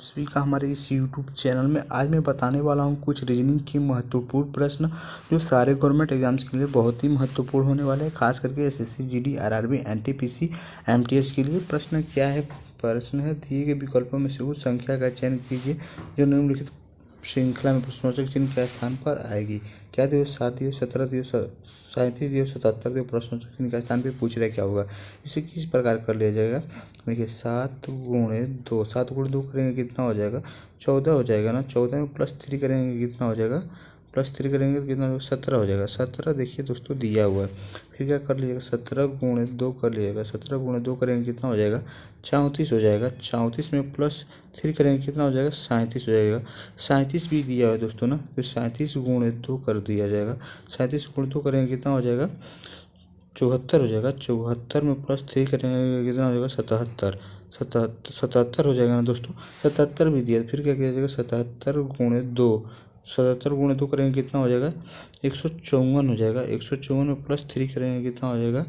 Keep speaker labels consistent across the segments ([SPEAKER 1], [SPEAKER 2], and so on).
[SPEAKER 1] सभी का हमारे इस यूट्यूब चैनल में। आज मैं बताने वाला हूँ कुछ रीजनिंग के महत्वपूर्ण प्रश्न, जो सारे गवर्नमेंट एग्ज़ाम्स के लिए बहुत ही महत्वपूर्ण होने वाले हैं। खास करके S S C G D R RB N T P C M T S के लिए। प्रश्न क्या है? प्रश्न है, दिए गए विकल्पों में से उस संख्या का चयन कीजिए, जो निम्नलिखित श्रृंखला में प्रश्नवाचक चिन्ह के स्थान पर आएगी। क्या दिवस, सात दिवस, सत्रह दिवस, सैंतीस दिवस, सतहत्तर दिवस प्रश्नवाचक चिन्ह के स्थान पर पूछ रहे क्या होगा? इसे किस प्रकार कर लिया जाएगा? देखिए, सात गुणे दो, सात गुण दो करेंगे कितना हो जाएगा? चौदह हो जाएगा ना? चौदह में प्लस थ्री करेंगे कितना हो जाएगा? प्लस थ्री करेंगे तो कितना सत्रह हो जाएगा। सत्रह देखिए दोस्तों, दिया हुआ है। फिर क्या कर लीजिएगा? सत्रह गुणे दो कर लीजिएगा। सत्रह गुणे दो करेंगे, कितना हो जाएगा? चौंतीस हो जाएगा। चौंतीस में प्लस थ्री करेंगे, कितना हो जाएगा? सैंतीस हो जाएगा। सैंतीस भी दिया है दोस्तों ना? फिर सैंतीस गुणे दो कर दिया जाएगा। सैंतीस गुणे दो करेंगे, कितना हो जाएगा? चौहत्तर हो जाएगा। चौहत्तर में प्लस थ्री करेंगे, कितना हो जाएगा? सतहत्तर। सतहत्तर सतहत्तर हो जाएगा ना दोस्तों? सतहत्तर भी दिया फिर क्या किया जाएगा? सतहत्तर गुणे दो। सतहत्तर गुणे दो करेंगे, कितना हो जाएगा? एक सौ चौवन हो जाएगा। एक सौ चौवन में प्लस थ्री करेंगे, कितना हो जाएगा?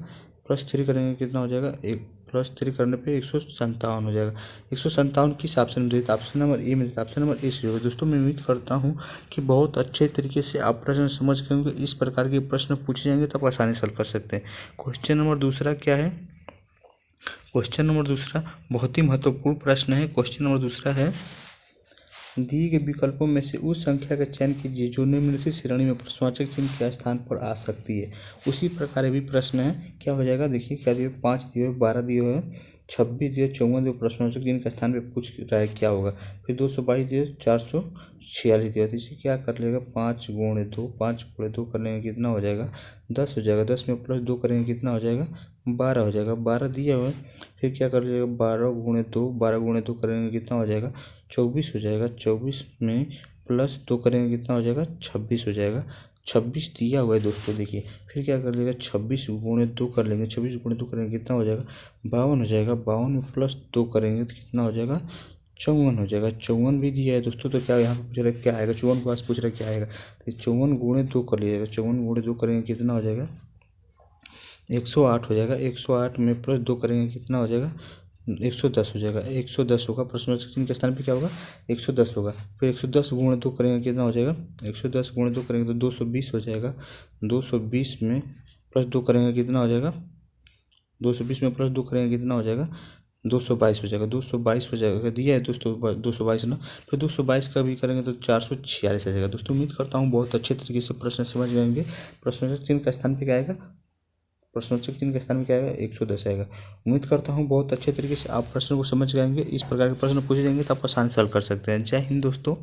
[SPEAKER 1] प्लस थ्री करेंगे, कितना हो जाएगा? एक प्लस थ्री करने पे एक सौ संतावन हो जाएगा। एक सौ संतावन किस ऑप्शन में देता ऑप्शन नंबर ए में देता ऑप्शन नंबर ए से होगा दोस्तों, मैं उम्मीद करता हूँ कि बहुत अच्छे तरीके से आप प्रश्न समझ होंगे। इस प्रकार के प्रश्न पूछे जाएँगे तो आप आसानी से हल कर सकते हैं। क्वेश्चन नंबर दूसरा क्या है? क्वेश्चन नंबर दूसरा बहुत ही महत्वपूर्ण प्रश्न है। क्वेश्चन नंबर दूसरा है दिए गए विकल्पों में से उस संख्या का चयन कीजिए जो निम्नलिखित श्रेणी में प्रश्नवाचक चिन्ह के स्थान पर आ सकती है। उसी प्रकार भी प्रश्न है। क्या हो जाएगा? देखिए, क्या दिए पाँच दिए हुए, बारह दिए है छब्बीस दिए चौवन दिए प्रश्नवाचक चिन्ह के स्थान पर पूछ रहा है, क्या होगा? फिर दो सौ बाईस दिए, चार सौ छियालीस दिए। इसे क्या कर लेगा? पाँच गुणे दो, पाँच गुणे दो कर लेंगे, कितना हो जाएगा? दस हो जाएगा। दस में प्लस दो करेंगे, कितना हो जाएगा? बारह हो जाएगा। बारह दिया हुआ है। फिर क्या कर लीजिएगा? बारह गुणे दो, बारह गुणे दो करेंगे कितना हो जाएगा? चौबीस हो जाएगा। चौबीस में प्लस दो करेंगे कितना हो जाएगा? छब्बीस हो जाएगा। छब्बीस दिया हुआ है दोस्तों, देखिए। फिर क्या कर लेगा छब्बीस गुणे दो कर लेंगे। छब्बीस गुणे दो करेंगे कितना हो जाएगा? बावन हो जाएगा। बावन में प्लस दो करेंगे तो कितना हो जाएगा? चौवन हो जाएगा। चौवन भी दिया है दोस्तों तो क्या यहाँ पर पूछ रहा है, क्या आएगा? चौवन के पास पूछ रहा है, क्या आएगा? तो चौवन गुणे दो कर लीजिएगा। चौवन गुणे दो करेंगे कितना हो जाएगा? एक सौ आठ हो जाएगा। एक सौ आठ में प्लस दो करेंगे, कितना हो जाएगा? एक सौ दस हो जाएगा। एक सौ दस होगा, प्रश्न चिन्ह के स्थान पे क्या होगा? एक सौ दस होगा। फिर एक सौ दस गुणे दो करेंगे, कितना हो जाएगा? एक सौ दस गुणे दो करेंगे तो दो सौ बीस हो जाएगा। दो सौ बीस में प्लस दो करेंगे, कितना हो जाएगा? दो सौ बीस में प्लस दो करेंगे, कितना हो जाएगा? दो सौ बाईस हो जाएगा। दो सौ बाईस हो जाएगा। दिया है दोस्तों, दो सौ बाईस ना? फिर दो सौ बाईस का भी करेंगे तो चार सौ छियालीस आ जाएगा। दोस्तों, उम्मीद करता हूँ बहुत अच्छे तरीके से प्रश्न समझ जाएँगे। प्रश्न चिन्ह का स्थान पे क्या आएगा? प्रश्नोत्तर चिन्ह के स्थान में क्या आएगा? एक सौ दस आएगा। उम्मीद करता हूँ बहुत अच्छे तरीके से आप प्रश्न को समझ जाएँगे। इस प्रकार के प्रश्न पूछे जाएँगे तो आप आसान सॉल्व कर सकते हैं। जय हिंद दोस्तों।